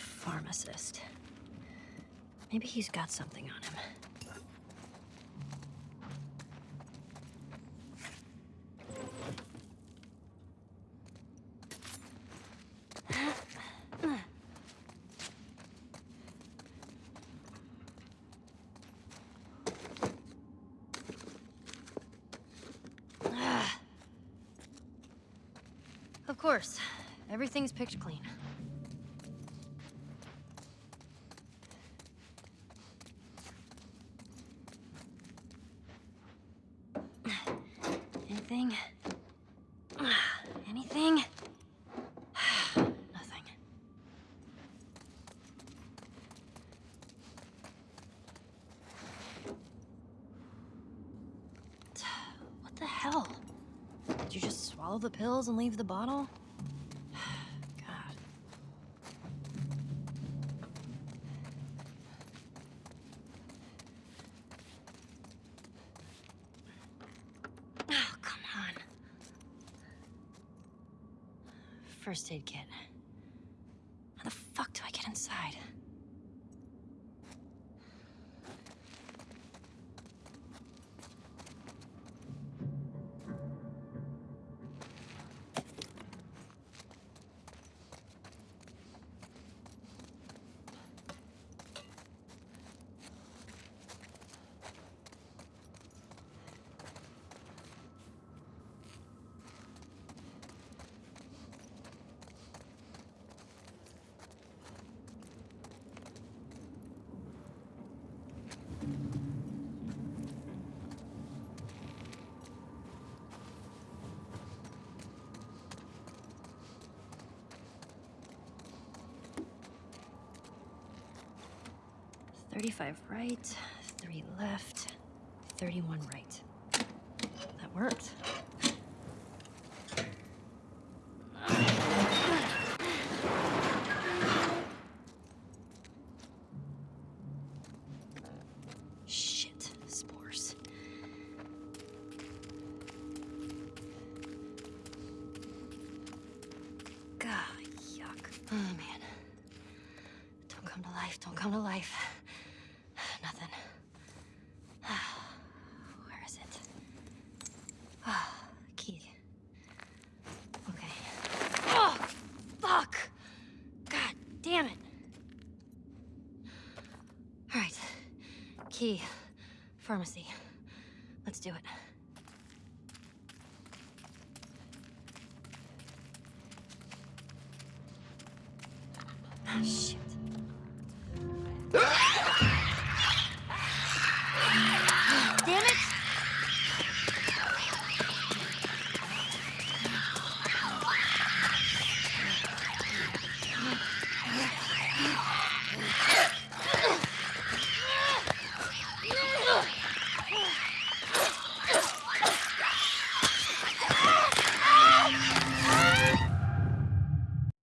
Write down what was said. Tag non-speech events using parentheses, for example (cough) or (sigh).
pharmacist. Maybe he's got something on him. Of course. Everything's picked clean. Anything? Anything? (sighs) Nothing. What the hell? Did you just swallow the pills and leave the bottle? First aid kit. How the fuck do I get inside? Thirty-five right, three left, thirty-one right. That worked. Shit, spores. God, yuck. Oh, man. Don't come to life, don't come to life. Nothing. Where is it? Ah, key. Okay. Oh, fuck! God damn it. All right. Key. Pharmacy. Let's do it. Ah, shit. (laughs)